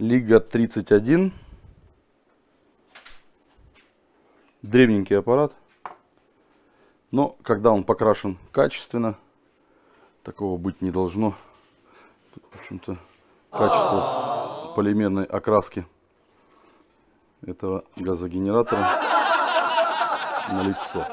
Лига 31. Древненький аппарат. Но когда он покрашен качественно, такого быть не должно. Тут, в общем-то, качество полимерной окраски этого газогенератора на лицо.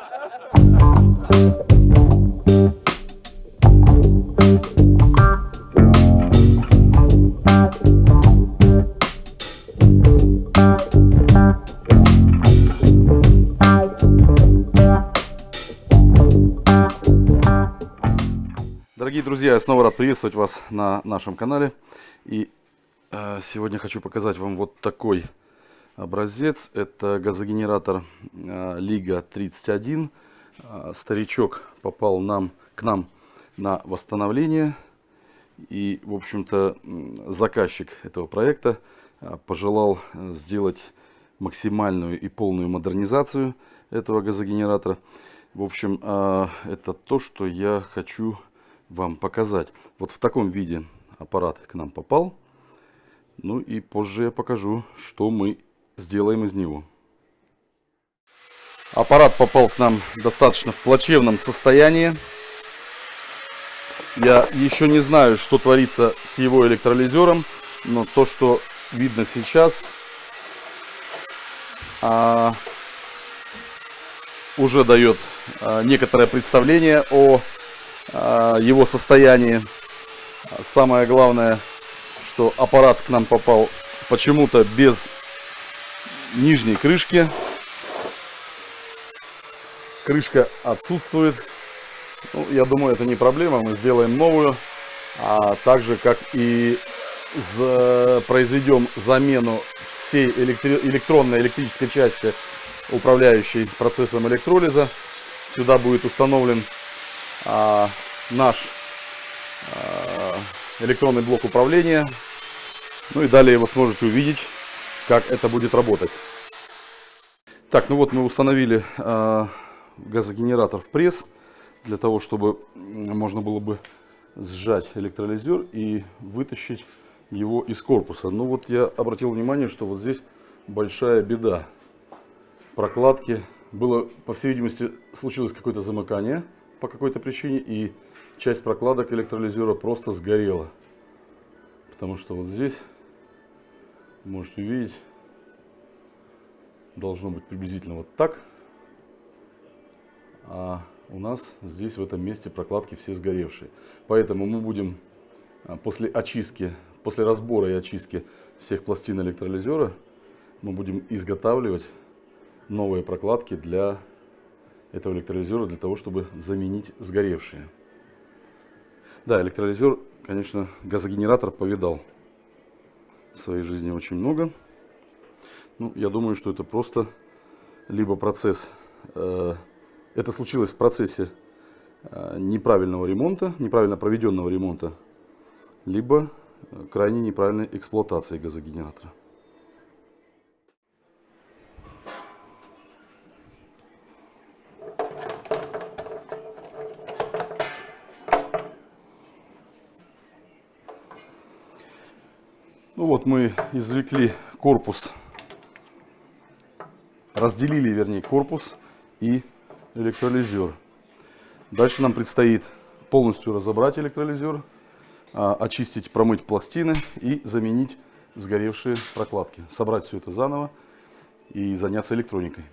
Дорогие друзья, я снова рад приветствовать вас на нашем канале. И э, сегодня хочу показать вам вот такой образец. Это газогенератор э, Лига 31. Э, старичок попал нам, к нам на восстановление. И, в общем-то, заказчик этого проекта э, пожелал сделать максимальную и полную модернизацию этого газогенератора. В общем, э, это то, что я хочу вам показать. Вот в таком виде аппарат к нам попал. Ну и позже я покажу, что мы сделаем из него. Аппарат попал к нам достаточно в плачевном состоянии. Я еще не знаю, что творится с его электролизером, но то, что видно сейчас, а, уже дает а, некоторое представление о его состоянии. Самое главное, что аппарат к нам попал почему-то без нижней крышки. Крышка отсутствует. Ну, я думаю, это не проблема. Мы сделаем новую. А также, как и за, произведем замену всей электри электронной электрической части, управляющей процессом электролиза. Сюда будет установлен а, наш а, электронный блок управления. Ну и далее вы сможете увидеть, как это будет работать. Так, ну вот мы установили а, газогенератор в пресс, для того, чтобы можно было бы сжать электролизер и вытащить его из корпуса. Ну вот я обратил внимание, что вот здесь большая беда. Прокладки. Было, по всей видимости, случилось какое-то замыкание по какой-то причине, и часть прокладок электролизера просто сгорела. Потому что вот здесь, можете увидеть, должно быть приблизительно вот так. А у нас здесь в этом месте прокладки все сгоревшие. Поэтому мы будем а, после очистки, после разбора и очистки всех пластин электролизера, мы будем изготавливать новые прокладки для этого электролизера для того, чтобы заменить сгоревшие. Да, электролизер, конечно, газогенератор повидал в своей жизни очень много. Ну, я думаю, что это просто либо процесс, э, это случилось в процессе э, неправильного ремонта, неправильно проведенного ремонта, либо крайне неправильной эксплуатации газогенератора. Ну вот мы извлекли корпус, разделили, вернее, корпус и электролизер. Дальше нам предстоит полностью разобрать электролизер, а, очистить, промыть пластины и заменить сгоревшие прокладки. Собрать все это заново и заняться электроникой.